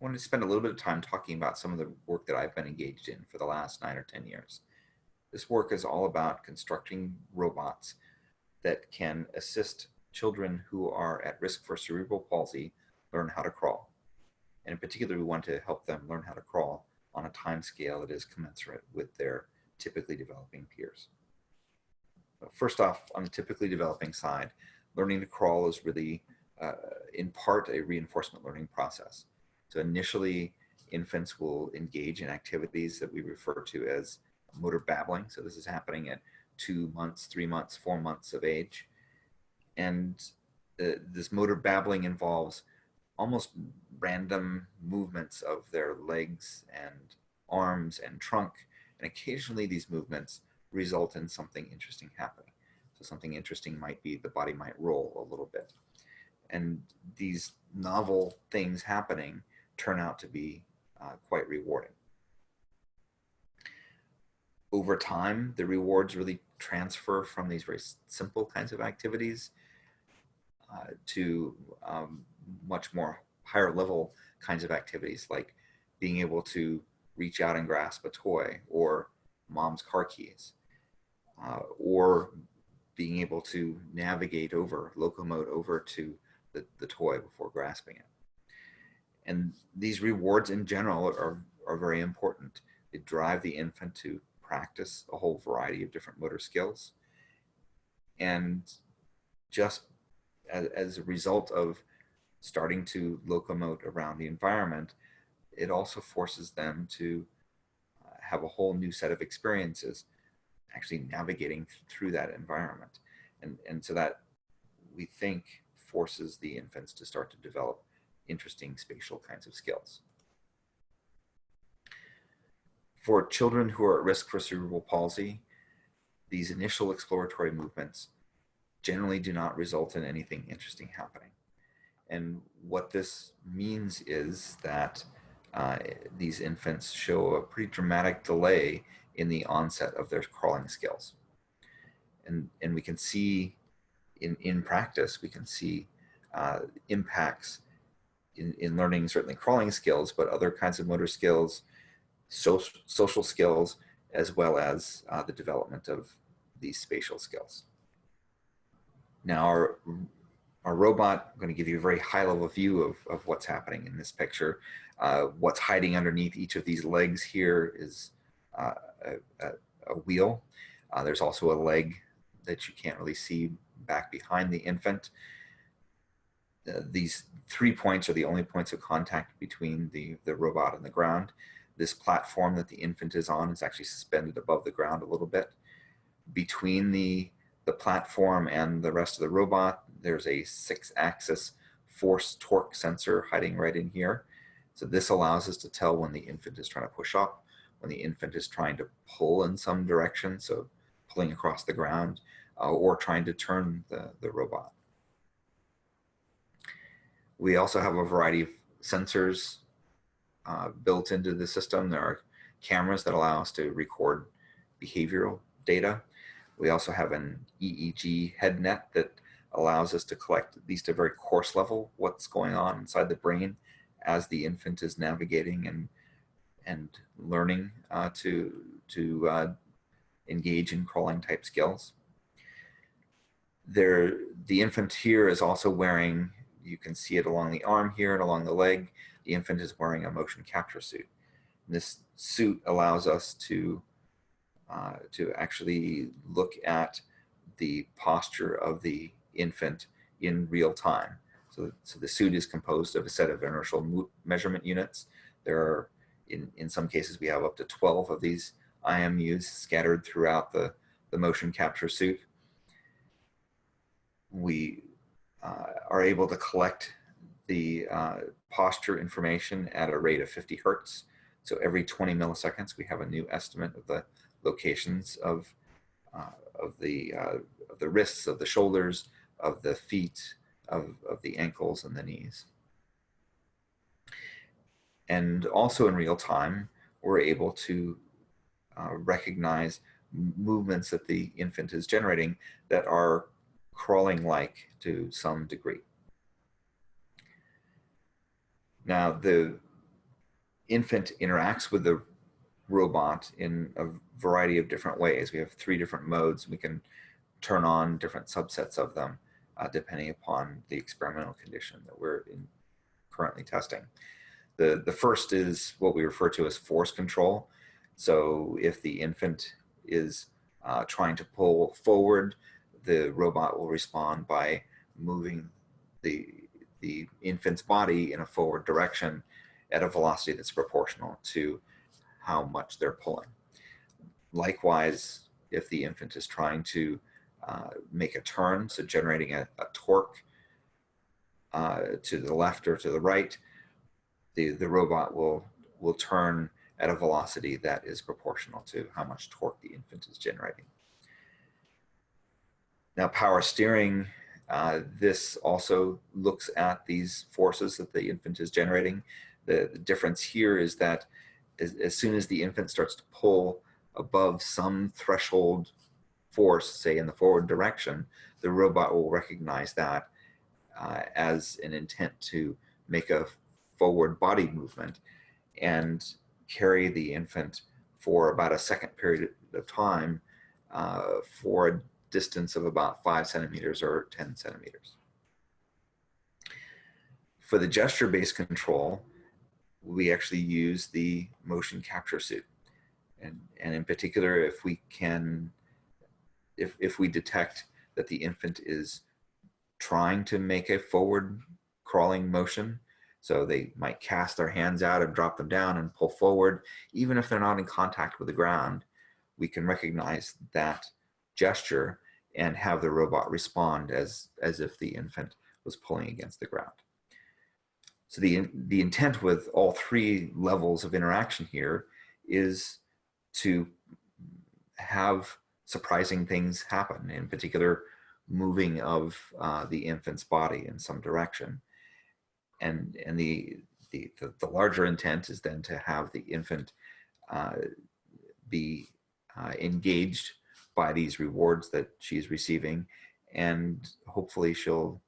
I wanted to spend a little bit of time talking about some of the work that I've been engaged in for the last nine or 10 years. This work is all about constructing robots that can assist children who are at risk for cerebral palsy learn how to crawl. And in particular, we want to help them learn how to crawl on a time scale that is commensurate with their typically developing peers. First off, on the typically developing side, learning to crawl is really, uh, in part, a reinforcement learning process. So initially, infants will engage in activities that we refer to as motor babbling. So this is happening at two months, three months, four months of age. And uh, this motor babbling involves almost random movements of their legs and arms and trunk. And occasionally these movements result in something interesting happening. So something interesting might be the body might roll a little bit. And these novel things happening turn out to be uh, quite rewarding. Over time, the rewards really transfer from these very simple kinds of activities uh, to um, much more higher level kinds of activities like being able to reach out and grasp a toy or mom's car keys uh, or being able to navigate over, locomote over to the, the toy before grasping it. And these rewards in general are, are very important. They drive the infant to practice a whole variety of different motor skills. And just as, as a result of starting to locomote around the environment, it also forces them to uh, have a whole new set of experiences actually navigating through that environment. And, and so that we think forces the infants to start to develop interesting spatial kinds of skills. For children who are at risk for cerebral palsy, these initial exploratory movements generally do not result in anything interesting happening. And what this means is that uh, these infants show a pretty dramatic delay in the onset of their crawling skills. And, and we can see in, in practice, we can see uh, impacts in, in learning certainly crawling skills, but other kinds of motor skills, social, social skills, as well as uh, the development of these spatial skills. Now our, our robot, I'm going to give you a very high level view of, of what's happening in this picture. Uh, what's hiding underneath each of these legs here is uh, a, a, a, wheel. Uh, there's also a leg that you can't really see back behind the infant. These three points are the only points of contact between the, the robot and the ground. This platform that the infant is on is actually suspended above the ground a little bit. Between the, the platform and the rest of the robot, there's a six axis force torque sensor hiding right in here. So this allows us to tell when the infant is trying to push up, when the infant is trying to pull in some direction, so pulling across the ground, uh, or trying to turn the, the robot. We also have a variety of sensors uh, built into the system. There are cameras that allow us to record behavioral data. We also have an EEG head net that allows us to collect, at least a very coarse level, what's going on inside the brain as the infant is navigating and and learning uh, to to uh, engage in crawling type skills. There, the infant here is also wearing you can see it along the arm here and along the leg. The infant is wearing a motion capture suit. And this suit allows us to, uh, to actually look at the posture of the infant in real time. So, so the suit is composed of a set of inertial measurement units. There are, in, in some cases, we have up to 12 of these IMUs scattered throughout the, the motion capture suit. We uh, are able to collect the uh, posture information at a rate of 50 hertz. So every 20 milliseconds, we have a new estimate of the locations of, uh, of, the, uh, of the wrists, of the shoulders, of the feet, of, of the ankles and the knees. And also in real time, we're able to uh, recognize movements that the infant is generating that are crawling like to some degree. Now, the, infant interacts with the robot in a variety of different ways. We have three different modes. We can turn on different subsets of them uh, depending upon the experimental condition that we're in currently testing. The, the first is what we refer to as force control. So if the infant is uh, trying to pull forward, the robot will respond by moving the, the infant's body in a forward direction at a velocity that's proportional to how much they're pulling. Likewise, if the infant is trying to uh, make a turn, so generating a, a torque uh, to the left or to the right, the, the robot will, will turn at a velocity that is proportional to how much torque the infant is generating. Now power steering, uh, this also looks at these forces that the infant is generating. The, the difference here is that as, as, soon as the infant starts to pull above some threshold force, say in the forward direction, the robot will recognize that uh, as an intent to make a forward body movement and carry the infant for about a second period of time uh, for distance of about five centimeters or 10 centimeters. For the gesture-based control, we actually use the motion capture suit. And, and in particular, if we can, if, if we detect that the infant is trying to make a forward crawling motion, so they might cast their hands out and drop them down and pull forward. Even if they're not in contact with the ground, we can recognize that gesture and have the robot respond as, as if the infant was pulling against the ground. So the, the intent with all three levels of interaction here is to have surprising things happen, in particular, moving of uh, the infant's body in some direction and and the, the the, larger intent is then to have the infant uh, be uh, engaged by these rewards that she's receiving and hopefully she'll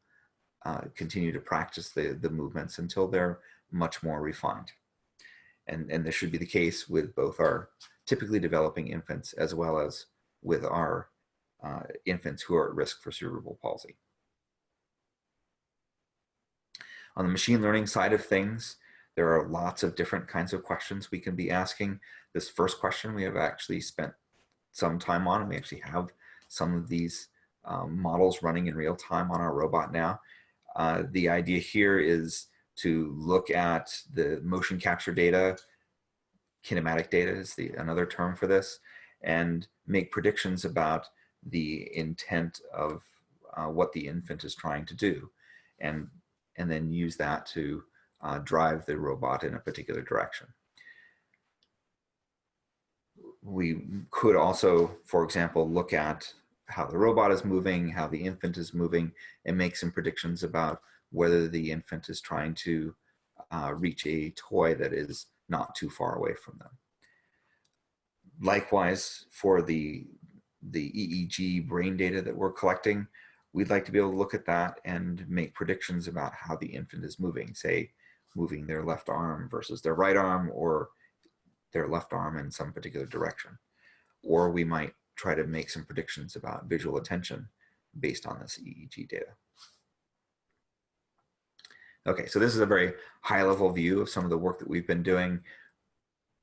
uh, continue to practice the the movements until they're much more refined and and this should be the case with both our typically developing infants as well as with our uh, infants who are at risk for cerebral palsy. On the machine learning side of things, there are lots of different kinds of questions we can be asking. This first question we have actually spent some time on, and we actually have some of these um, models running in real time on our robot now. Uh, the idea here is to look at the motion capture data, kinematic data is the another term for this, and make predictions about the intent of uh, what the infant is trying to do. And and then use that to uh, drive the robot in a particular direction. We could also, for example, look at how the robot is moving, how the infant is moving, and make some predictions about whether the infant is trying to uh, reach a toy that is not too far away from them. Likewise, for the, the EEG brain data that we're collecting, we'd like to be able to look at that and make predictions about how the infant is moving, say moving their left arm versus their right arm or their left arm in some particular direction. Or we might try to make some predictions about visual attention based on this EEG data. Okay, so this is a very high level view of some of the work that we've been doing.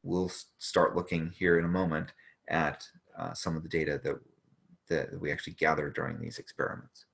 We'll start looking here in a moment at uh, some of the data that that we actually gathered during these experiments.